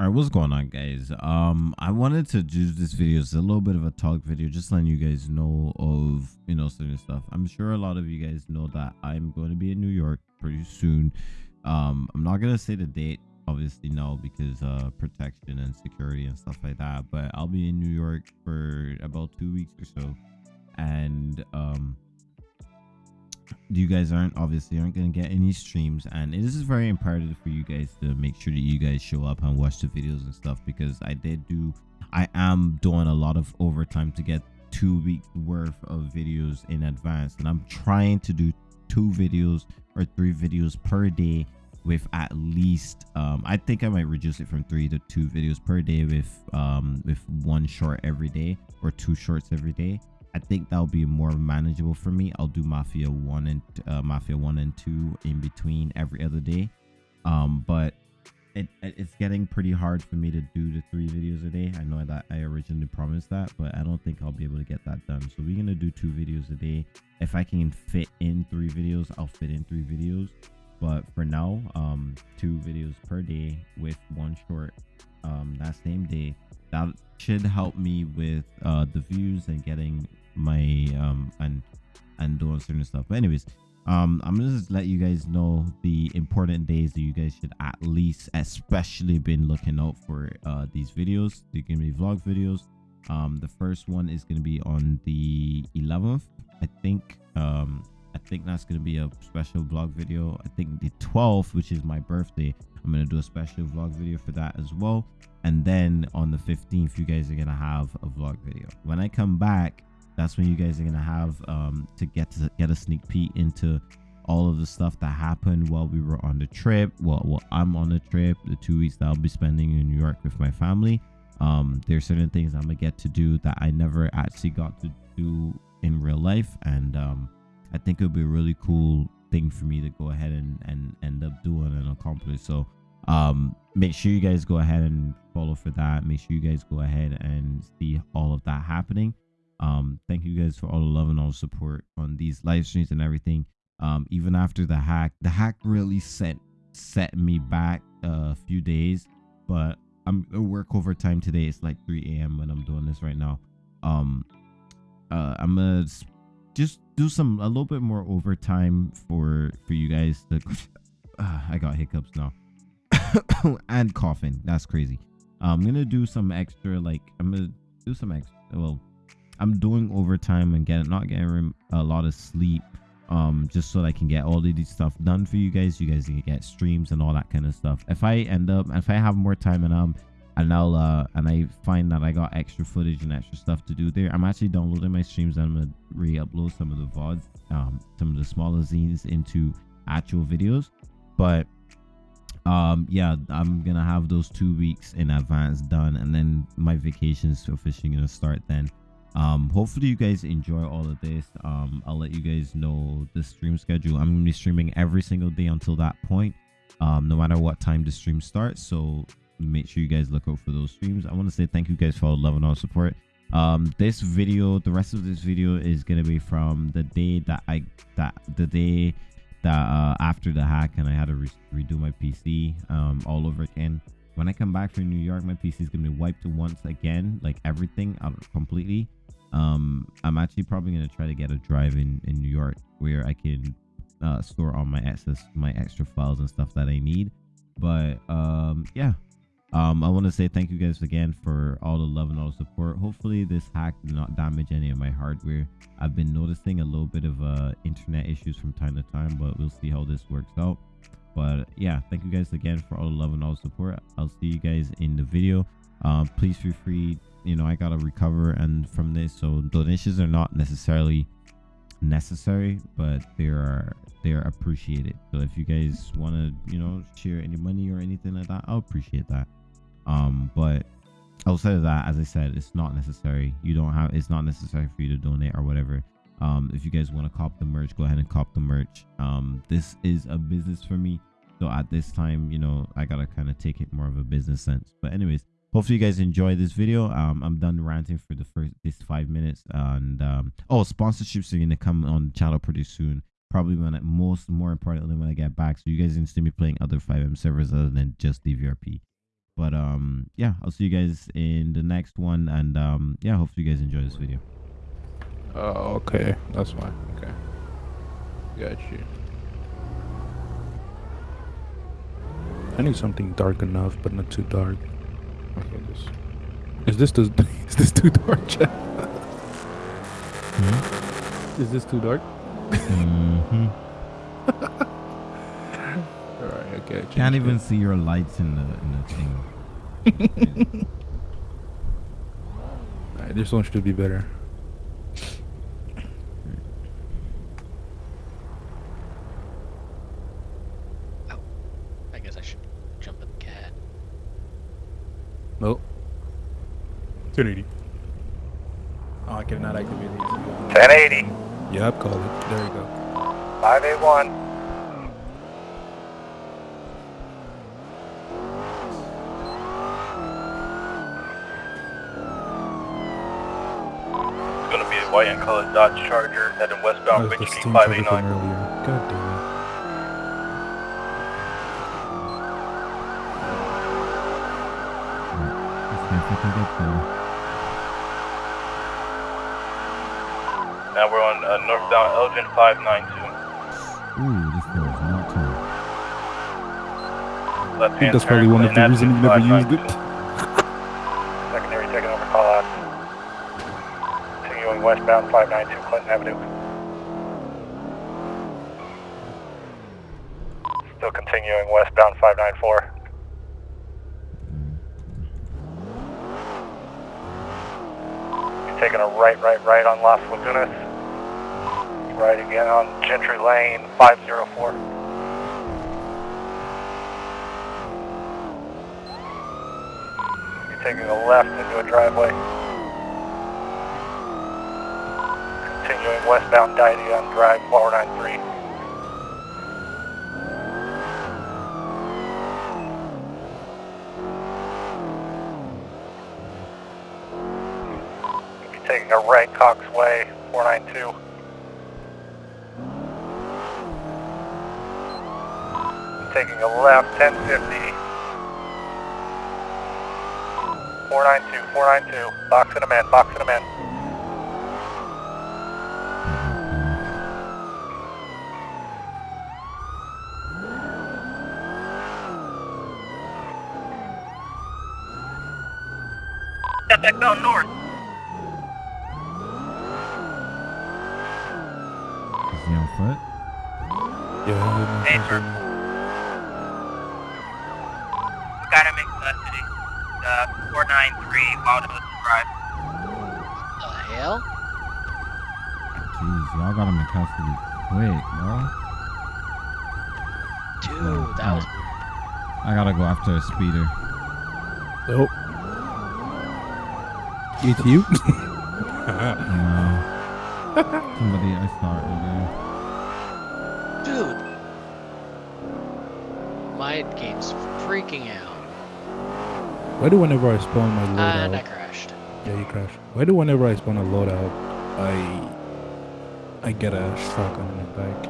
All right, what's going on, guys? Um, I wanted to do this video. It's a little bit of a talk video, just letting you guys know of you know certain stuff. I'm sure a lot of you guys know that I'm going to be in New York pretty soon. Um, I'm not gonna say the date, obviously, no, because uh, protection and security and stuff like that. But I'll be in New York for about two weeks or so, and um, you guys aren't obviously aren't going to get any streams and it is very imperative for you guys to make sure that you guys show up and watch the videos and stuff because i did do i am doing a lot of overtime to get two weeks worth of videos in advance and i'm trying to do two videos or three videos per day with at least um i think i might reduce it from three to two videos per day with um with one short every day or two shorts every day I think that'll be more manageable for me. I'll do Mafia one and uh, Mafia one and two in between every other day. Um, but it, it's getting pretty hard for me to do the three videos a day. I know that I originally promised that, but I don't think I'll be able to get that done. So we're gonna do two videos a day. If I can fit in three videos, I'll fit in three videos. But for now, um, two videos per day with one short um that same day. That should help me with uh the views and getting my um and and doing certain stuff. But anyways um i'm gonna just let you guys know the important days that you guys should at least especially been looking out for uh these videos. They're gonna be vlog videos. Um the first one is gonna be on the 11th i think. Um i think that's gonna be a special vlog video. I think the 12th which is my birthday i'm gonna do a special vlog video for that as well. And then on the 15th you guys are gonna have a vlog video. When i come back that's when you guys are gonna have um, to get to get a sneak peek into all of the stuff that happened while we were on the trip. Well, well, I'm on the trip, the two weeks that I'll be spending in New York with my family. Um, there's certain things I'm gonna get to do that I never actually got to do in real life, and um, I think it would be a really cool thing for me to go ahead and and end up doing and accomplish. So um make sure you guys go ahead and follow for that make sure you guys go ahead and see all of that happening um thank you guys for all the love and all the support on these live streams and everything. Um even after the hack the hack really set set me back a few days but i'm I work overtime today it's like 3 a.m when i'm doing this right now. Um uh i'm gonna just do some a little bit more overtime for for you guys to uh, i got hiccups now. And coughing that's crazy. I'm gonna do some extra like i'm gonna do some extra well I'm doing overtime and getting not getting a lot of sleep um just so I can get all of these stuff done for you guys. You guys can get streams and all that kind of stuff. If I end up if I have more time and um and I'll uh and I find that I got extra footage and extra stuff to do there, I'm actually downloading my streams and I'm gonna re-upload some of the VODs, um some of the smaller zines into actual videos. But um yeah i'm gonna have those two weeks in advance done and then my vacation's officially gonna start then um hopefully you guys enjoy all of this. Um i'll let you guys know the stream schedule. I'm gonna be streaming every single day until that point um no matter what time the stream starts. So make sure you guys look out for those streams. I want to say thank you guys for all the love and all support. Um this video the rest of this video is gonna be from the day that i that the day that uh after the hack and i had to re redo my pc um all over again. When i come back from new york my pc is gonna be wiped once again like everything out completely um i'm actually probably going to try to get a drive in in new york where i can uh, store all my access my extra files and stuff that i need. But um yeah. Um i want to say thank you guys again for all the love and all the support. Hopefully this hack did not damage any of my hardware. I've been noticing a little bit of uh internet issues from time to time but we'll see how this works out. But yeah thank you guys again for all the love and all the support. I'll see you guys in the video um please feel free you know i gotta recover and from this. So donations are not necessarily necessary but they are they are appreciated. So if you guys want to you know share any money or anything like that i'll appreciate that. Um but outside of that as i said it's not necessary. You don't have it's not necessary for you to donate or whatever. Um if you guys want to cop the merch go ahead and cop the merch. Um this is a business for me. So at this time you know i gotta kind of take it more of a business sense. But anyways hopefully you guys enjoy this video um i'm done ranting for the first this five minutes and um oh sponsorships are gonna come on the channel pretty soon probably when I, most more importantly when i get back so you guys can see me playing other FiveM servers other than just dvrp But um, yeah, I'll see you guys in the next one, and um, yeah, hopefully you guys enjoy this video. Oh, okay. That's fine. Okay. Got you. I need something dark enough, but not too dark. Okay. Is this too, is this too dark, Jeff? Hmm? Is this too dark? hmm Alright, okay. Can't even see your lights in the in the thing. Alright, this one should be better. I guess I should jump in the cat. Nope. 1080. Oh, I cannot activate these. 1080, Yep, call it. There you go. 581. It's gonna be a white and colored Dodge Charger heading westbound was the Street from 589. earlier. God damn it. Let's see if we can get there. Now we're on uh, northbound Elgin 592. Ooh, this door is not. Left I think that's probably one of the reasons you never used it. Secondary taking over call out. Continuing westbound 592 Clinton Avenue. Still continuing westbound 594. You're taking a right, right, right on Las Lagunas. Right again on Gentry Lane 504. You're taking a left into a driveway. Continuing westbound Didion Drive 493. You're a right Cox Way 492. You're taking a left 1050. 492, 492. Boxing him in, boxing him in. Back down north. Is he? Yeah, Hey, yeah, sir. yeah. Gotta make custody. Uh, 493 Wildwood Drive. What The hell? Jeez, y'all got him in custody quick, bro. Dude, that was I gotta go after a speeder. Nope. It's you? No. Somebody I saw earlier. Dude. My game's freaking out. Why do whenever I spawn my And I crashed. Yeah, you crashed. Why do whenever I spawn a loadout, I I get a shotgun in the back?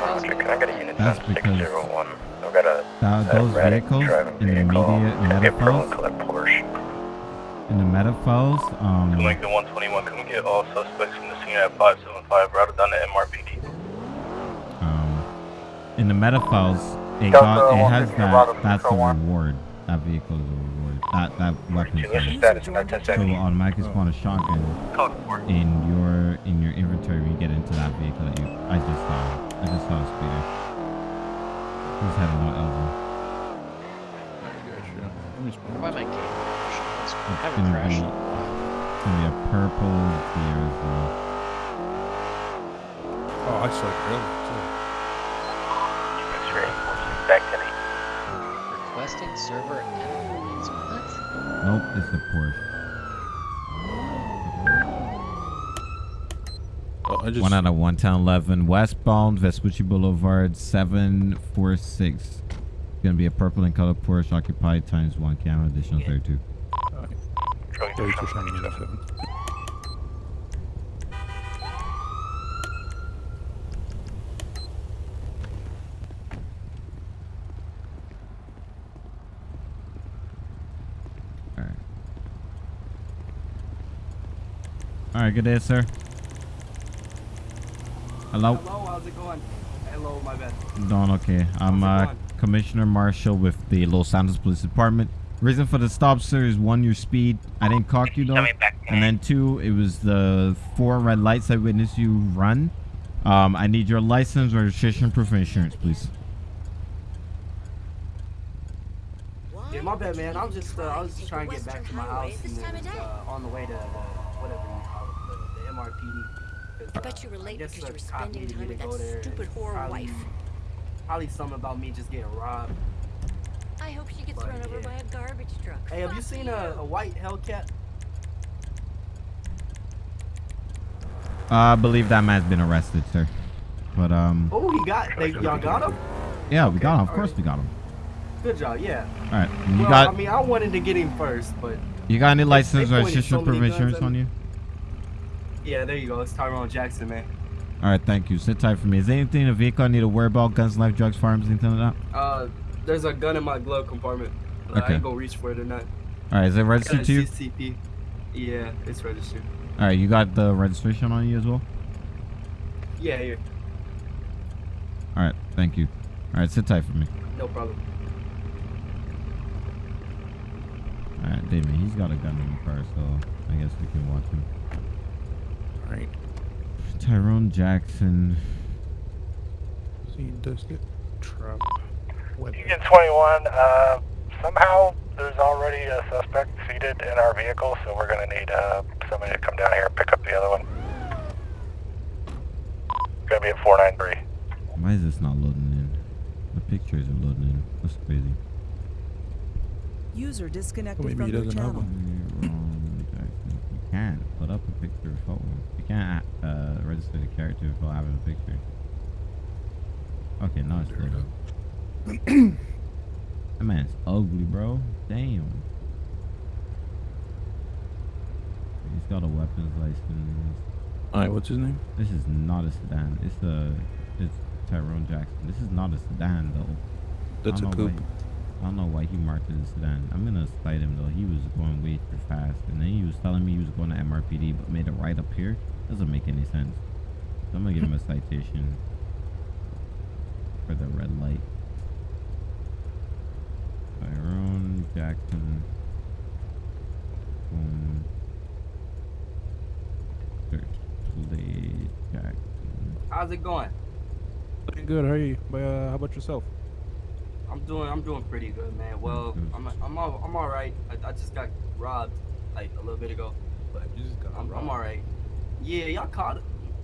Roger, can I get a unit That's because- 601? I've got a That, a those vehicles in the vehicle. media It's gonna be a purple metaphors, and colored Porsche. in the metaphors, um, To Lincoln 121, can we get all suspects from the scene at 575 routed down to MRPD? um, in the metaphors, it Delta got, it has that, that's a Control One. reward. That vehicle is a reward. That, that weapon is status in our So 1070? automatically spawn a shotgun in your in your inventory when you get into that vehicle that you I just saw. I just saw a speeder. He's heading out Elgin. Why my game crashed? I It's haven't gonna crashed be- in a while. It's gonna be a purple deer as well. Oh, I saw it earlier X-ray, requesting server. What? Nope, it's the port. Oh, just... One out of one town, 11 westbound Vespucci Boulevard 746. It's Gonna be a purple and color Porsche occupied times one camera additional 32. Okay. 32 Alright. Alright, good day, sir. Hello? Hello, how's it going? Hello, my bad. Don. okay. I'm uh, Commissioner Marshall with the Los Angeles Police Department. Reason for the stop, sir, is one, your speed. I didn't clock you, though. And then two, it was the four red lights I witnessed you run. Um, I need your license, registration, proof of insurance, please. Bad, man. I'm just, uh, I was just trying to get back to my house and then uh, on the way to the, whatever you call it, the, the MRPD. 'Cause, I bet uh, you were late because you were the cop spending needed me time with that stupid and whore probably- wife. Probably something about me just getting robbed. I hope she gets But, run over yeah. by a garbage truck. Hey, have you Fuck seen a, a white Hellcat? Uh, I believe that man's been arrested, sir. But um, Oh, he got, they, y'all got him? yeah, we got him. Of okay, course, alright. we got him. Good job, yeah. All right. You well, got I mean, I wanted to get him first, but you got any license, or so proof of many guns insurance on you? yeah, there you go. It's Tyrone Jackson, man. All right, thank you. Sit tight for me. Is there anything in the vehicle I need to worry about? Guns, knife, drugs, firearms, anything like that? Uh, there's a gun in my glove compartment. Uh, I Okay. ain't gonna reach for it or not. All right, is it registered to you? CCP. Yeah, it's registered. All right, you got the registration on you as well? Yeah, here. All right, thank you. All right, sit tight for me. No problem. All right, Damon, he's got a gun in the car, so I guess we can watch him. Alright. Tyrone Jackson. See, does it? Trap. Weapon. Union 21, uh, somehow there's already a suspect seated in our vehicle, so we're going to need uh, somebody to come down here and pick up the other one. Going to be at 493. Why is this not loading in? The pictures are loading in. That's crazy. User disconnected Maybe from he your doesn't have channel. one. You can't put up a picture of photo. You can't uh, register the character without having a picture. Okay, now it's loading. that man's ugly, bro. Damn. He's got a weapons license. Alright, what's his name? This is not a sedan. It's a it's Tyrone Jackson. This is not a sedan though. That's I a don't coupe. Why- I don't know why he marked it as sedan. I'm gonna cite him though. He was going way too fast, and then he was telling me he was going to MRPD, but made it right up here. Doesn't make any sense. So I'm gonna give him a citation for the red light. Tyrone Jackson. Boom. Search plate Jackson. How's it going? Looking good. How are you? Uh, how about yourself? I'm doing, I'm doing pretty good, man. Well, mm-hmm. I'm, I'm, all, I'm all right. I, I just got robbed like a little bit ago, but You just got I'm, I'm all right. Yeah, y'all caught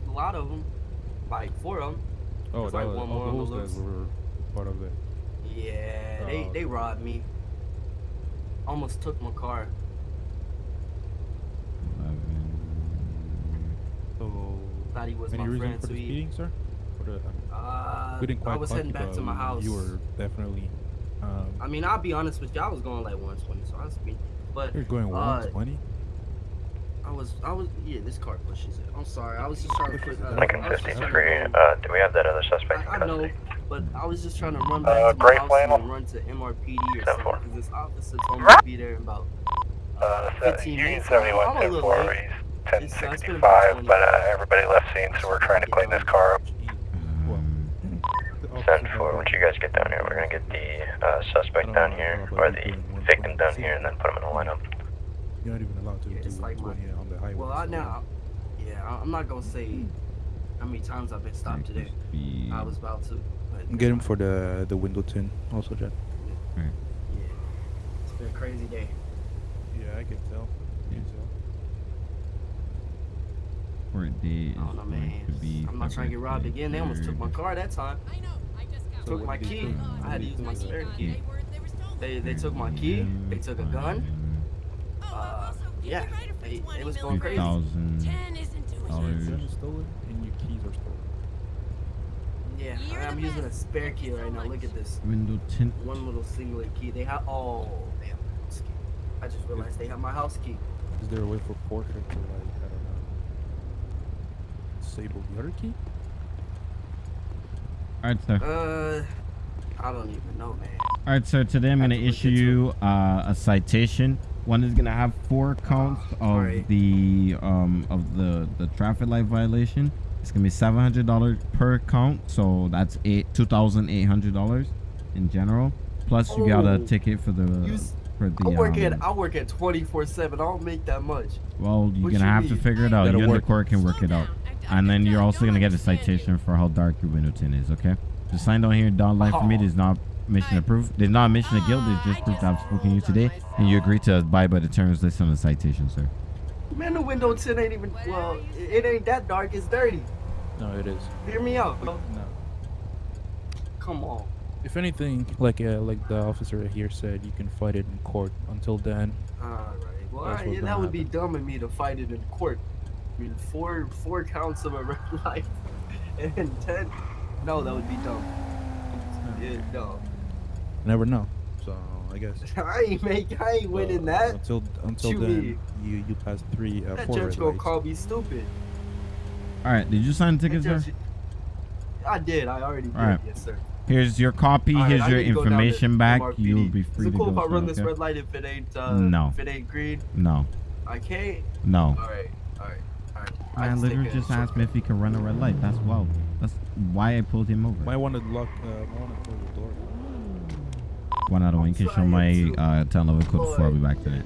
a lot of them, like four of them. Oh, that like was, one oh, more on the those guys were part of it. Yeah, they, Oh. they robbed me. Almost took my car. Eleven. So, Thought he was my friend, the sweet. speeding, sir? Or the, I Uh, we didn't quite I was heading you, back to my house. You were definitely. Um, I mean, I'll be honest with you. I was going like 120, so I was speeding. But you're going uh, 120. I was, I was, yeah, this car pushes it. I'm sorry. I was just trying to put. Uh, Lincoln I was just trying to 53, uh, do we have that other suspect I, I know, but I was just trying to run back Uh, to gray my house flannel? and run to MRPD or something because this officer told me to be there in about. Uh, 15 Union minutes. 71 I'm a little late. he's It's, uh, it's been about 1065, but uh, everybody left scene, so we're trying to clean this car up. Send for once you guys get down here, we're gonna get the uh, suspect down here, or the victim down here, and then put them in a lineup. You're not even allowed to Yeah, do it's like my- on the highway. Well, I so- now, yeah, I- I'm not gonna say how many times I've been stopped today. I was about to. But Get him for the the window tint, also, Jen. Yeah, it's been a crazy day. Yeah, I can tell. I can tell. Court date is I don't know, going man. to be. I'm not trying to get robbed again. They almost took my car that time. I know. I Took my key. do? I had to use my spare key. They they were stolen. They they took my key. They took a gun. Oh, Uh, yeah, it they- it was mil going crazy. thousand. Ten isn't doing dollars. it. Gun is stolen and your keys are stolen. Yeah, You're I'm the using a spare key right now. Look at this. Window tint. One little singular key. They have. Oh damn. House key. I just realized they have my house key. Is there a way for Porsche to like I don't know disable the other key? All right, sir. Uh, I don't even know, man. All right, sir. Today I'm going to to issue you uh, a citation One is gonna have four counts of Alright. the um of the the traffic light violation. It's gonna be seven hundred dollars per count, so that's eight two thousand eight hundred dollars in general. Plus you got a Oh. ticket for the You for the. I work at um, I work at 24 seven. I don't make that much. well, you're what gonna you have to figure it out. Gotta You and the work. court can work it out, down. I- I and then you're also gonna get a citation for how dark your window tint is. Okay, the sign down here, dotted line for me, is not mission of proof. There's not a mission of guilt. It's just proof that I've spoken to you today, and you agree to abide by the terms listed on the citation, sir. Man, the window tint ain't even well. It, it ain't that dark. It's dirty. No, it is. Hear me out. bro. No. Come on. If anything, like uh, like the officer here said, you can fight it in court. Until then, Alright. Well, That's alright, what's yeah, that would be dumb of me to fight it in court. I mean, four four counts of a red light and ten. No, that would be dumb. Yeah, no. never know. So I guess. I ain't make. I ain't winning uh, that. Until until You then, mean? you you pass three uh, That four judge red gonna lights. call me stupid. All right, did you sign the tickets, ticket, sir? I did. I already did. Alright. Yes, sir. Here's your copy. Alright, Here's I your need to go down to information back. MRPD. You'll be free Is free it cool if I sir, run this okay? red light if it ain't uh, No. if it ain't green? No, I can't. no. All right, all right, all right. I I just literally just asked me if he could run a red light. That's wow. That's why I pulled him over. Might want to lock. Uh, might want to close the door. One out of one. You can show my uh, telenovela code before I'll be back today.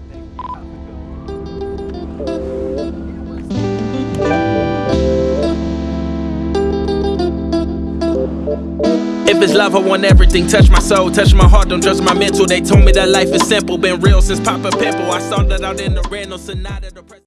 If it's love, I want everything. Touch my soul, touch my heart, don't judge my mental. They told me that life is simple. Been real since Papa Pimple. I saw that out in the Renault Sonata. The pres-